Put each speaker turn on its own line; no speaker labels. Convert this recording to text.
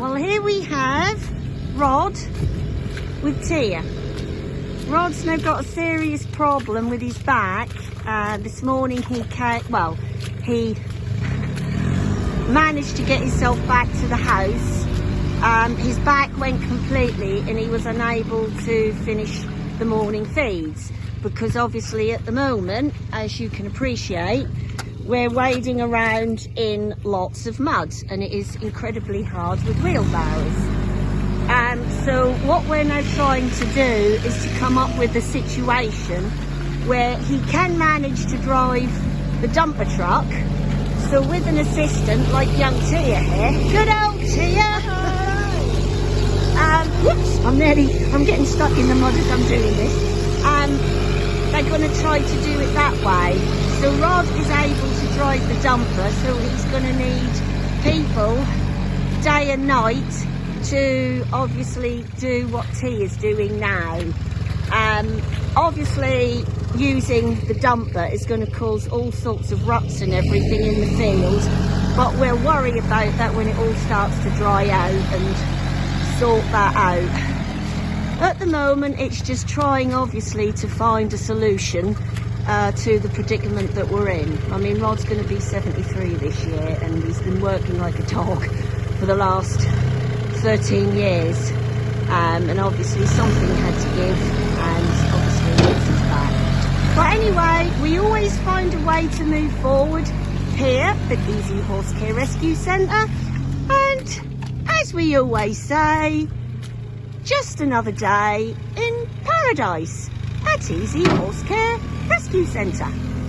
Well, here we have Rod with Tia. Rod's now got a serious problem with his back. Uh, this morning he came, well, he managed to get himself back to the house. Um, his back went completely and he was unable to finish the morning feeds because obviously at the moment, as you can appreciate, we're wading around in lots of mud and it is incredibly hard with wheelbarrows. Um, so what we're now trying to do is to come up with a situation where he can manage to drive the dumper truck. So with an assistant like young Tia here, good old Tia. Um, whoops, I'm nearly, I'm getting stuck in the mud as I'm doing this. Um, they're going to try to do it that way. So Rod is able to drive the dumper, so he's going to need people day and night to obviously do what T is doing now. Um, obviously using the dumper is going to cause all sorts of ruts and everything in the field but we'll worry about that when it all starts to dry out and sort that out. At the moment it's just trying obviously to find a solution uh, to the predicament that we're in. I mean Rod's going to be 73 this year and he's been working like a dog for the last 13 years um, and obviously something had to give and obviously it's his back. But anyway, we always find a way to move forward here at Easy Horse Care Rescue Centre and as we always say, just another day in paradise at Easy Horse Care Rescue Centre.